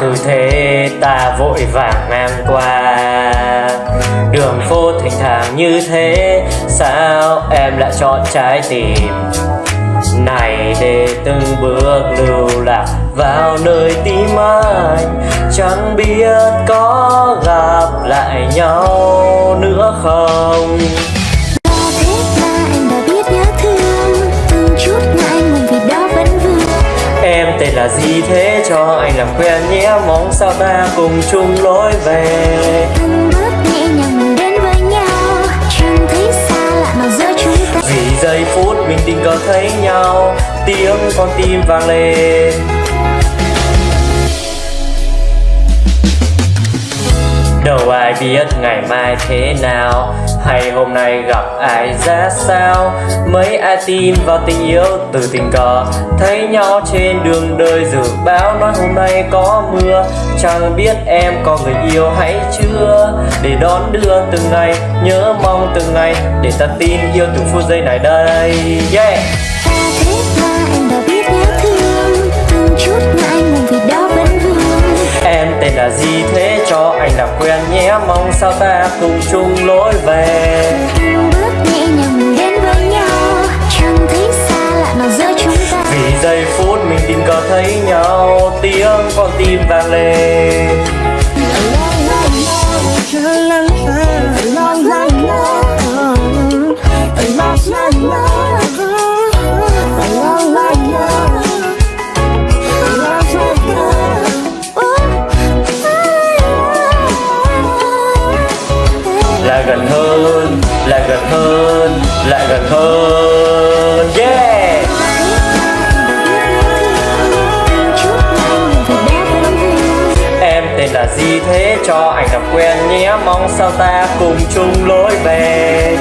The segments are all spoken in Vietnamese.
cứ thế ta vội vàng ngang qua. Đường phố thỉnh thoảng như thế, Sao em lại chọn trái tim? Này để từng bước lưu lạc vào nơi tim anh Chẳng biết có gặp lại nhau nữa không? Và thế là em đã biết nhớ thương Từng chút ngại ngùng vì đó vẫn vương. Em tên là gì thế? Cho anh làm quen nhé Mong sao ta cùng chung lối về Vì giây phút mình tình cờ thấy nhau, Tiếng con tim vang lên. Đâu ai biết ngày mai thế nào, Hay hôm nay gặp ai ra sao? Mấy ai tin vào tình yêu từ tình cờ, Thấy nhau trên đường đời dự báo Nói hôm nay có mưa. Chẳng biết em có người yêu hay chưa? Để đón đưa từng ngày Nhớ mong từng ngày Để ta tin yêu từng phút giây này đây. Yeah. Và thế là em đã biết nhớ thương Từng chút ngại ngùng vì đó vẫn vương. Em tên là gì thế cho anh làm quen nhé Mong sao ta cùng chung lối về. Từng bước nhẹ nhàng mình đến với nhau Chẳng thấy xa lạ mà giữa chúng ta. Vì giây phút mình tình cờ thấy nhau Tiếng con tim vang lên lại gần hơn, lại gần hơn, lại gần hơn. Yeah! Em tên là gì thế cho anh làm quen nhé. Mong sao ta cùng chung lối về.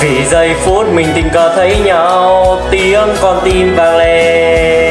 Vì giây phút mình tình cờ thấy nhau Tiếng con tim vang lên.